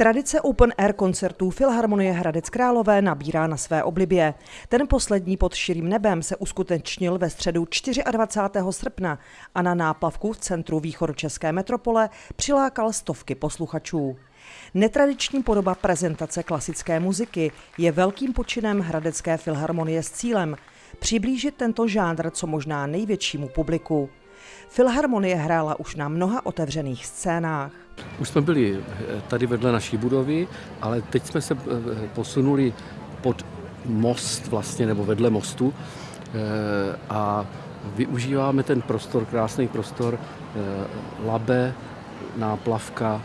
Tradice open air koncertů Filharmonie Hradec Králové nabírá na své oblibě. Ten poslední pod širým nebem se uskutečnil ve středu 24. srpna a na náplavku v centru východočeské metropole přilákal stovky posluchačů. Netradiční podoba prezentace klasické muziky je velkým počinem Hradecké filharmonie s cílem přiblížit tento žánr co možná největšímu publiku. Filharmonie hrála už na mnoha otevřených scénách. Už jsme byli eh, tady vedle naší budovy, ale teď jsme se eh, posunuli pod most vlastně, nebo vedle mostu eh, a využíváme ten prostor, krásný prostor, labe, náplavka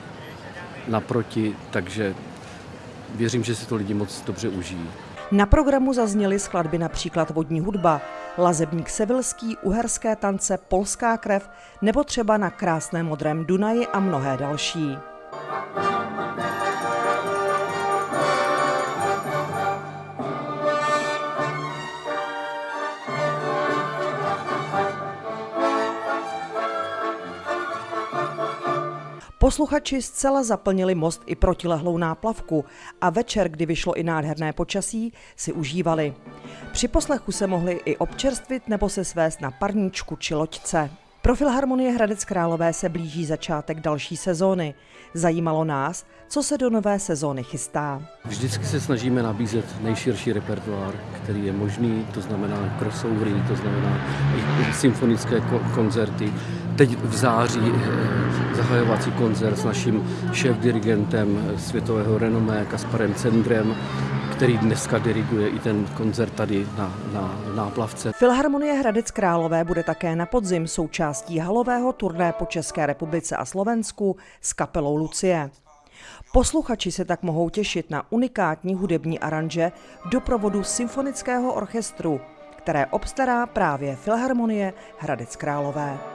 naproti, takže věřím, že si to lidi moc dobře užijí. Na programu zazněly skladby například Vodní hudba, Lazebník Sevilský, Uherské tance, Polská krev nebo třeba na krásném modrém Dunaji a mnohé další. Posluchači zcela zaplnili most i protilehlou náplavku a večer, kdy vyšlo i nádherné počasí, si užívali. Při poslechu se mohli i občerstvit nebo se svést na parníčku či loďce. Pro Filharmonie Hradec Králové se blíží začátek další sezóny. Zajímalo nás, co se do nové sezóny chystá. Vždycky se snažíme nabízet nejširší repertoár, který je možný, to znamená crossovery, to znamená i symfonické koncerty. Teď v září eh, zahajovací koncert s naším šéf-dirigentem světového renomé Kasparem Cendrem, který dneska diriguje i ten koncert tady na, na náplavce. Filharmonie Hradec Králové bude také na podzim součástí halového turné po České republice a Slovensku s kapelou Lucie. Posluchači se tak mohou těšit na unikátní hudební aranže doprovodu symfonického orchestru, které obstará právě Filharmonie Hradec Králové.